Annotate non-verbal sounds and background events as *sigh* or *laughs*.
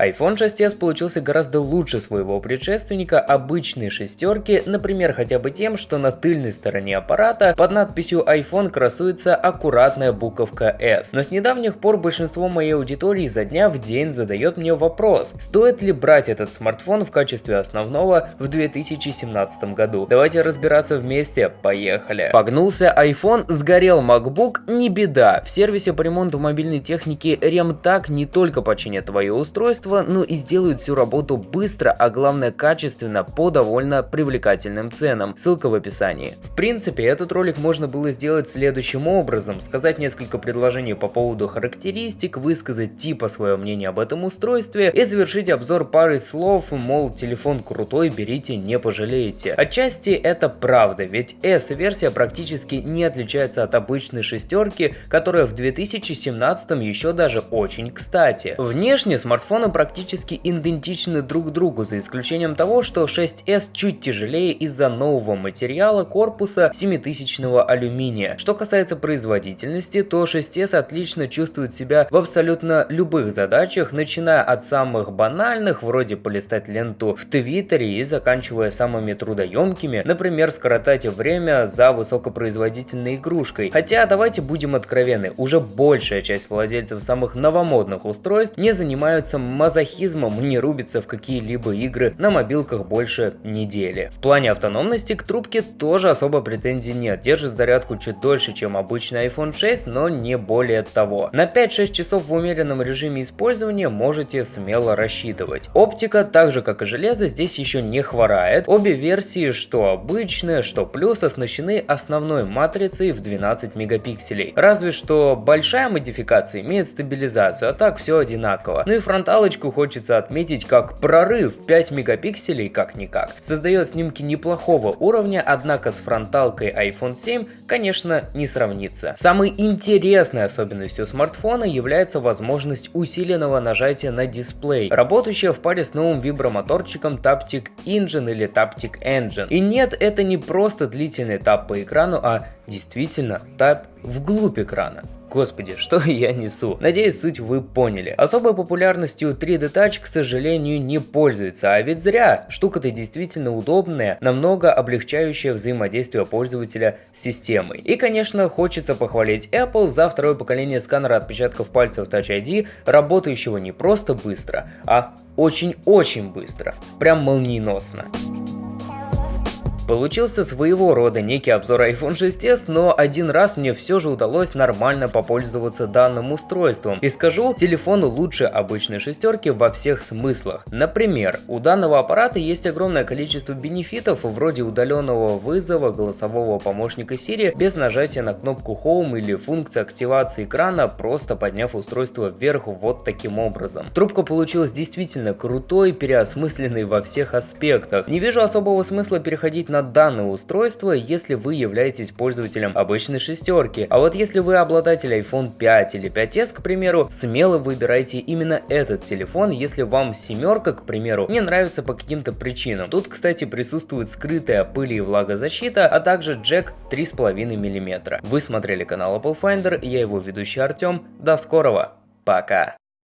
iPhone 6s получился гораздо лучше своего предшественника обычной шестерки, например, хотя бы тем, что на тыльной стороне аппарата под надписью iPhone красуется аккуратная буковка S. Но с недавних пор большинство моей аудитории за дня в день задает мне вопрос, стоит ли брать этот смартфон в качестве основного в 2017 году. Давайте разбираться вместе, поехали. Погнулся iPhone, сгорел MacBook, не беда. В сервисе по ремонту мобильной техники RemTag не только починят твое устройство, качества, но и сделают всю работу быстро, а главное качественно по довольно привлекательным ценам. Ссылка в описании. В принципе, этот ролик можно было сделать следующим образом. Сказать несколько предложений по поводу характеристик, высказать типа свое мнение об этом устройстве и завершить обзор парой слов, мол, телефон крутой, берите, не пожалеете. Отчасти это правда, ведь S-версия практически не отличается от обычной шестерки, которая в 2017 еще даже очень кстати. Внешне смартфоны практически идентичны друг другу, за исключением того, что 6s чуть тяжелее из-за нового материала корпуса 7000 алюминия. Что касается производительности, то 6s отлично чувствует себя в абсолютно любых задачах, начиная от самых банальных, вроде полистать ленту в Твиттере и заканчивая самыми трудоемкими, например, скоротать время за высокопроизводительной игрушкой. Хотя, давайте будем откровенны, уже большая часть владельцев самых новомодных устройств не занимаются мазохизмом и не рубится в какие-либо игры на мобилках больше недели. В плане автономности к трубке тоже особо претензий нет, держит зарядку чуть дольше, чем обычный iPhone 6, но не более того. На 5-6 часов в умеренном режиме использования можете смело рассчитывать. Оптика, так же как и железо, здесь еще не хворает. Обе версии, что обычные, что плюс, оснащены основной матрицей в 12 мегапикселей. Разве что большая модификация имеет стабилизацию, а так все одинаково. Ну и фронталочка Фоточку хочется отметить как прорыв 5 мегапикселей как-никак. Создает снимки неплохого уровня, однако с фронталкой iPhone 7, конечно, не сравнится. Самой интересной особенностью смартфона является возможность усиленного нажатия на дисплей, работающая в паре с новым вибромоторчиком Taptic Engine или Taptic Engine. И нет, это не просто длительный тап по экрану, а действительно тап вглубь экрана. Господи, что *laughs* я несу? Надеюсь, суть вы поняли. Особой популярностью 3D Touch, к сожалению, не пользуется, а ведь зря. Штука-то действительно удобная, намного облегчающая взаимодействие пользователя с системой. И, конечно, хочется похвалить Apple за второе поколение сканера отпечатков пальцев Touch ID, работающего не просто быстро, а очень-очень быстро. Прям молниеносно. Получился своего рода некий обзор iPhone 6s, но один раз мне все же удалось нормально попользоваться данным устройством. И скажу, телефон лучше обычной шестерки во всех смыслах. Например, у данного аппарата есть огромное количество бенефитов, вроде удаленного вызова голосового помощника Siri без нажатия на кнопку Home или функции активации экрана, просто подняв устройство вверх вот таким образом. Трубка получилась действительно крутой, переосмысленной во всех аспектах. Не вижу особого смысла переходить на данное устройство, если вы являетесь пользователем обычной шестерки. А вот если вы обладатель iPhone 5 или 5s, к примеру, смело выбирайте именно этот телефон, если вам семерка, к примеру, не нравится по каким-то причинам. Тут, кстати, присутствует скрытая пыль и влагозащита, а также джек 3,5 мм. Вы смотрели канал Apple Finder, я его ведущий Артем. До скорого, пока!